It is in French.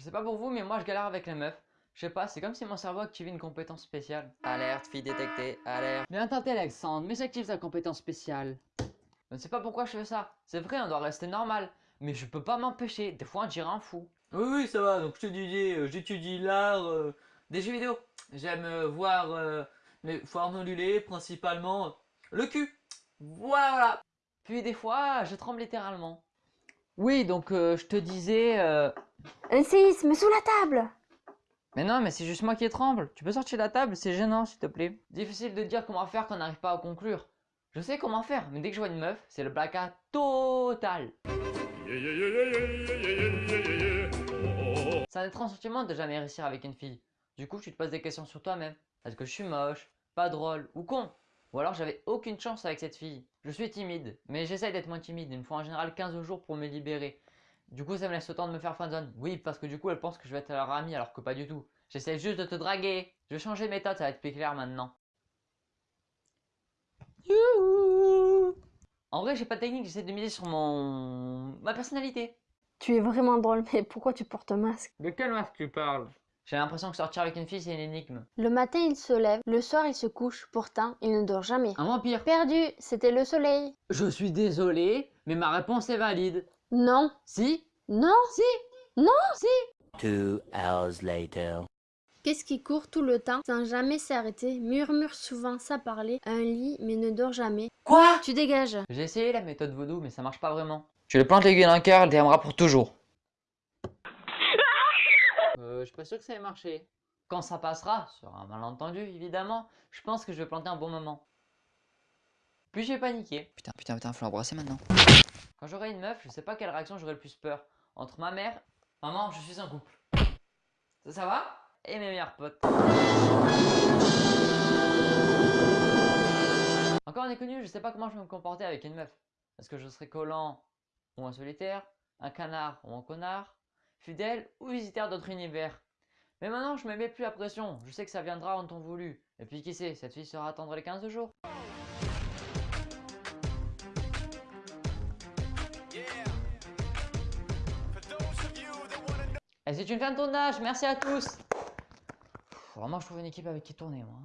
Je sais pas pour vous, mais moi je galère avec les meufs. Je sais pas, c'est comme si mon cerveau activait une compétence spéciale. Alerte, fille détectée, alerte. Bien tenté Alexandre, mais j'active ta compétence spéciale. Je ne sais pas pourquoi je fais ça. C'est vrai, on doit rester normal. Mais je peux pas m'empêcher. Des fois, on dirait un fou. Oui, oui, ça va. Donc, je te disais, euh, j'étudie l'art euh, des jeux vidéo. J'aime euh, voir euh, les foires modulées, principalement le cul. Voilà, voilà. Puis des fois, je tremble littéralement. Oui, donc euh, je te disais... euh, Un séisme sous la table Mais non, mais c'est juste moi qui tremble. Tu peux sortir de la table, c'est gênant, s'il te plaît. Difficile de dire comment faire quand on n'arrive pas à conclure. Je sais comment faire, mais dès que je vois une meuf, c'est le blackout total. C'est un étrange sentiment de jamais réussir avec une fille. Du coup, tu te poses des questions sur toi-même. Est-ce que je suis moche, pas drôle ou con? Ou alors j'avais aucune chance avec cette fille. Je suis timide, mais j'essaye d'être moins timide. Il me faut en général 15 jours pour me libérer. Du coup, ça me laisse le temps de me faire friendzone. Oui, parce que du coup, elle pense que je vais être leur amie alors que pas du tout. J'essaie juste de te draguer. Je vais changer de méthode, ça va être plus clair maintenant. Youhou En vrai, j'ai pas de technique, j'essaie de miser sur mon... ma personnalité. Tu es vraiment drôle, mais pourquoi tu portes un masque? De quel masque tu parles? J'ai l'impression que sortir avec une fille, c'est une énigme. Le matin, il se lève, le soir, il se couche, pourtant, il ne dort jamais. Un vampire Perdu, c'était le soleil. Je suis désolé, mais ma réponse est valide. Non, Si non, Si non Two hours later. Qu'est-ce qui court tout le temps, sans jamais s'arrêter, murmure souvent sans parler, un lit, mais ne dort jamais Quoi? Tu dégages. J'ai essayé la méthode vaudou, mais ça marche pas vraiment. Tu lui plantes l'aiguille dans le cœur, elle t'aimera pour toujours. Je suis pas sûr que ça ait marché. Quand ça passera, sur un malentendu évidemment, je pense que je vais planter un bon moment. Puis j'ai paniqué. Putain, putain, putain, faut l'embrasser maintenant. Quand j'aurai une meuf, je sais pas quelle réaction j'aurai le plus peur. Entre ma mère, maman, je suis en couple. Ça, ça va? Et mes meilleurs potes. Encore un inconnu, je sais pas comment je vais me comporter avec une meuf. Est-ce que je serai collant ou un solitaire, un canard ou un connard, fidèle ou visitaire d'autres univers. Mais maintenant, je me mets plus la pression, je sais que ça viendra en temps voulu. Et puis qui sait, cette fille sera attendre les 15 jours. Et c'est une fin de tournage, merci à tous Vraiment, je trouve une équipe avec qui tourner, moi.